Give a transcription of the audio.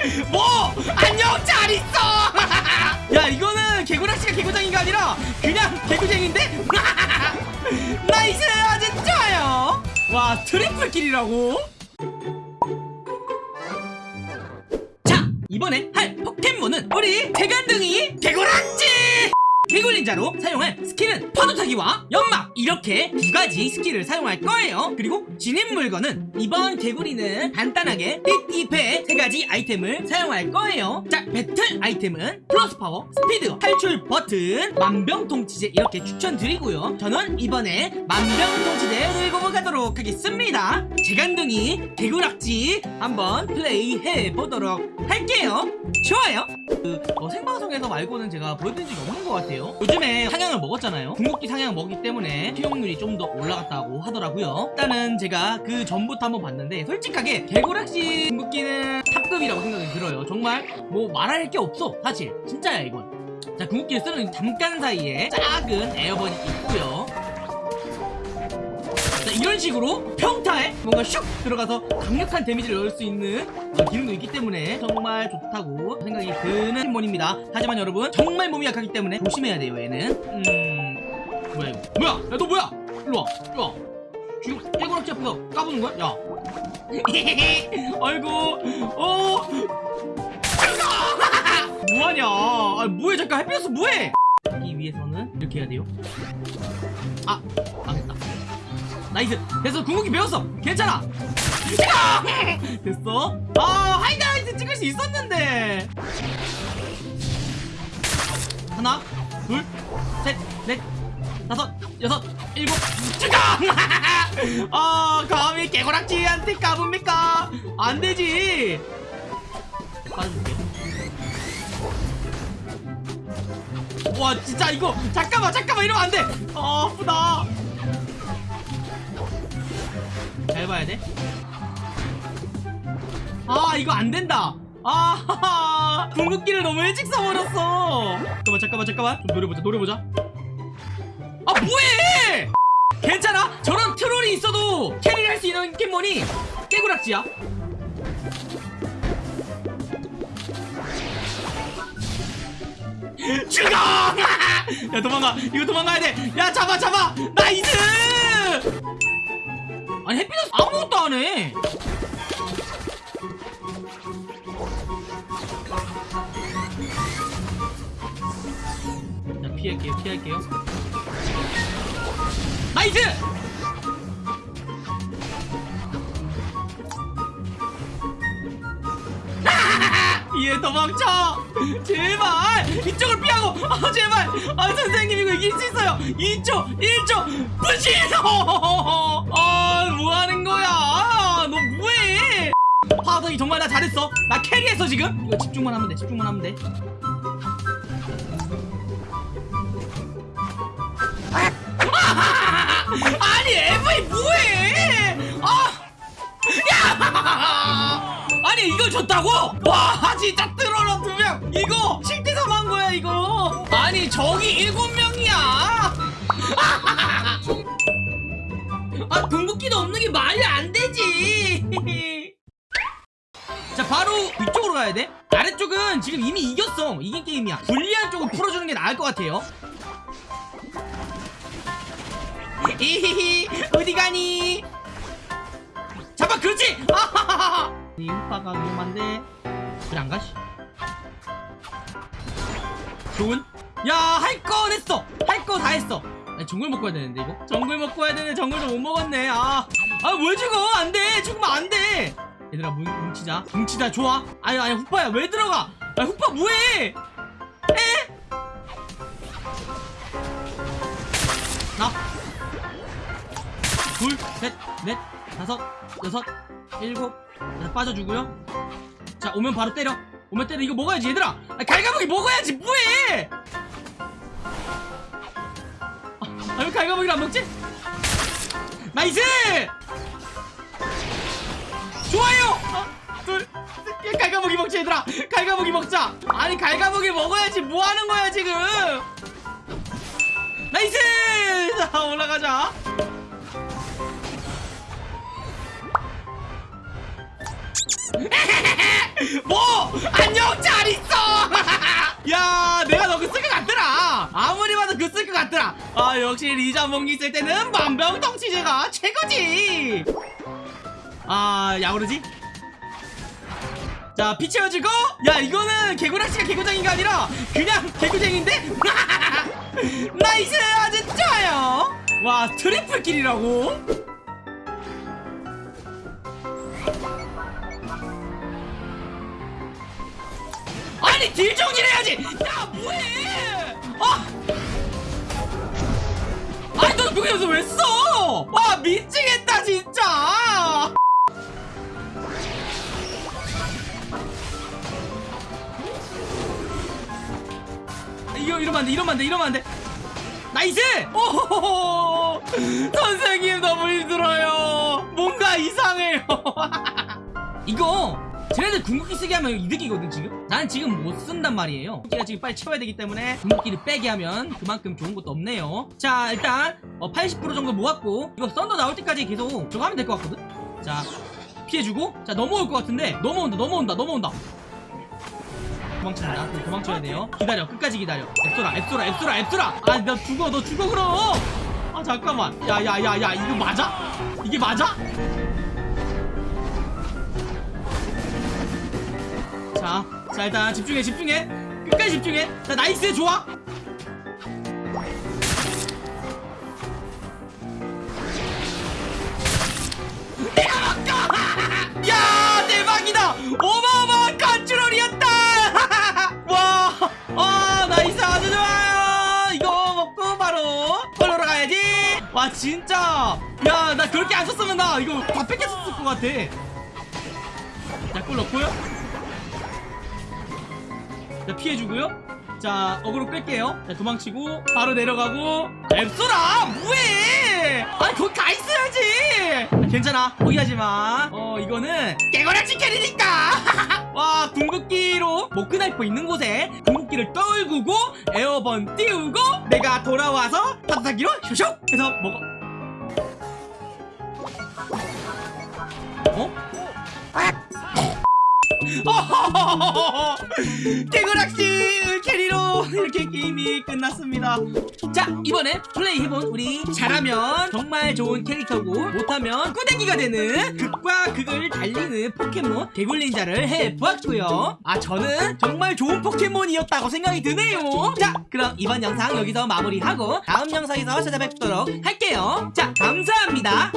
뭐? 안녕 잘 있어! 야 이거는 개구락지가 개구장이가 아니라 그냥 개구쟁인데? nice 아주 좋아요! 와 triple kill이라고? 자 이번에 할 포켓몬은 우리 재간둥이 개구락지 개굴닌자로 사용할 스킬은 파도타기와 연막. 이렇게 두 가지 스킬을 사용할 거예요. 그리고 지닌 물건은 이번 개구리는 간단하게 띠띠패 세 가지 아이템을 사용할 거예요. 자 배틀 아이템은 plus power 스피드 탈출 버튼 만병통치제 이렇게 추천드리고요. 저는 이번에 만병통치제 가도록 하겠습니다. 재간둥이 개구락지 한번 플레이해 보도록 할게요. 좋아요. 그 어, 생방송에서 말고는 제가 보여드린 적이 없는 것 같아요. 요즘에 상향을 먹었잖아요. 궁극기 상향 먹기 때문에 기용률이 좀 더 올라갔다고 하더라고요. 일단은 제가 그 전부터 한번 봤는데 솔직하게 개구락지 궁극기는 top급이라고 생각이 들어요. 정말 뭐 말할 게 없어 사실. 진짜야 이건. 자 궁극기를 쓰는 잠깐 사이에 작은 에어번이 있고요. 자, 이런 식으로 평타에 뭔가 슉 들어가서 강력한 데미지를 넣을 수 있는 어, 기능도 있기 때문에 정말 좋다고 생각이 드는 포켓몬입니다. 하지만 여러분 정말 몸이 약하기 때문에 조심해야 돼요 얘는. 음... 뭐야 이거. 뭐야? 야 너 뭐야? 일로와 일로와. 지금 깨고락지 앞에서 까부는 거야? 야. 아이고. 어. 뭐하냐? 아 뭐해? 잠깐 햇빛에서 뭐해? 이 위에서는 이렇게 해야 돼요? 아 망했다 nice. 됐어. 궁극기 배웠어. 괜찮아. 됐어? 아 하이라이트 찍을 수 있었는데. 하나 둘셋넷 다섯 여섯 일곱. 죽어 아 감히 개구락지한테 까봅니까? 안되지. 와 진짜 이거 잠깐만 잠깐만. 이러면 안돼. 아 아프다 잘 봐야 돼. 아, 이거 안 된다. 아, 궁극기를 너무 일찍 써버렸어. 잠깐만, 잠깐만, 잠깐만. 좀 노려보자, 노려보자. 아, 뭐해! 괜찮아? 저런 troll이 있어도 carry를 할 수 있는 포켓몬이 깨구락지야. 죽어! 야, 도망가. 이거 도망가야 돼. 야, 잡아, 잡아. nice! 아니 햇빛에서 아무것도 안 해. 자 피할게요 피할게요. nice! 얘 도망쳐! 제발! 이쪽을 피하고! 아 제발! 아 선생님 이거 이길 수 있어요! 2초! 1초! 부시소! 아 뭐하는 거야! 너 뭐해! 파덕이 정말 나 잘했어! 나 carry했어 지금! 이거 집중만 하면 돼 집중만 하면 돼 아니 에브이 뭐해! 아! 야! 아니 이걸 줬다고? 와 진짜 트롤러 두명 이거 7대3 한 거야 이거. 아니 저기 7명이야. 아 궁극기도 없는 게 말이 안 되지. 자 바로 위쪽으로 가야 돼. 아래쪽은 지금 이미 이겼어. 이긴 게임이야. 불리한 쪽을 풀어주는 게 나을 것 같아요. 이히히 어디 가니? 잡아 그렇지! 아하하하 이 우파가 위험한데. 그래 안 가시 좋은? 야 할 거 했어! 할 거 다 했어! 아니, 정글 먹고 해야 되는데 이거? 정글 먹고 해야 되는데 정글도 못 먹었네. 아아왜 죽어? 안돼! 죽으면 안돼! 얘들아 뭉, 뭉치자. 뭉치자 좋아. 아니 아니 후파야 왜 들어가? 아 후파 뭐해? 에? 나? 둘, 셋, 넷, 다섯, 여섯, 일곱 자, 빠져주고요. 자 오면 바로 때려. 오면 때려. 이거 먹어야지 얘들아. 아, 갈가부기 먹어야지 뭐해! 아, 왜 갈가부기를 안 먹지? nice! 좋아요! 하나 둘 셋, 갈가부기 먹자 얘들아. 갈가부기 먹자. 아니 갈가부기 먹어야지 뭐하는 거야 지금? nice! 자 올라가자 뭐? 안녕 잘 있어. 야 내가 너 그 쓸 것 같더라. 아무리 봐도 그 쓸 것 같더라. 아 역시 리자몽이 있을 때는 만병통치제가 최고지. 아 야오르지? 자 피 채워주고. 야 이거는 개구락지가 개구장이가 아니라 그냥 개구쟁인데? nice 아주 좋아요. 와 트리플 킬이라고 아니 딜 정진해야지. 야 뭐해? 아 아니 너 그거 여기서 왜 써? 와 미치겠다 진짜. 이거 이러면 안돼 이러면 안돼 이러면 안돼. nice! 오호호호 선생님 너무 힘들어요. 뭔가 이상해요. 이거 쟤네들 궁극기 쓰게 하면 이득이거든 지금? 나는 지금 못 쓴단 말이에요. 궁극기가 지금 빨리 채워야 되기 때문에 궁극기를 빼게 하면 그만큼 좋은 것도 없네요. 자 일단 어, 80% 정도 모았고 이거 썬더 나올 때까지 계속 저거 하면 될 것 같거든? 자 피해주고. 자 넘어올 것 같은데. 넘어온다 넘어온다 넘어온다. 도망친다. 네, 도망쳐야 돼요. 기다려. 끝까지 기다려. 앱솔아 앱솔아 앱솔아 앱솔아! 아 나 죽어 너 죽어 그럼! 아 잠깐만. 야야야야 이거 맞아? 이게 맞아? 자, 자 일단 집중해 집중해. 끝까지 집중해. 자 nice 좋아. 야 대박이다. 어마어마한 컨트롤이었다. 와 아, nice 아주 좋아요. 이거 먹고 바로 컬러로 가야지. 와 진짜. 야 나 그렇게 안 썼으면 나 이거 다 뺏겼을 것 같아. 자 골 넣고요 자 피해주고요. 자 어그로 끌게요. 자 도망치고 바로 내려가고. 앱솔아 뭐해? 아니 거기 가 있어야지. 아, 괜찮아 포기하지마 어 이거는 깨구락지 carry니까. 와 궁극기로 모크나이퍼 있는 곳에 궁극기를 떨구고 airborne 띄우고 내가 돌아와서 파도타기로 슉슉 해서 먹어 어? 개구락씨 carry로 이렇게 게임이 끝났습니다. 자 이번에 플레이 해본 우리 잘하면 정말 좋은 캐릭터고 못하면 꾸대기가 되는 극과 극을 달리는 포켓몬 개굴닌자를 해보았고요. 아 저는 정말 좋은 포켓몬이었다고 생각이 드네요. 자 그럼 이번 영상 여기서 마무리하고 다음 영상에서 찾아뵙도록 할게요. 자 감사합니다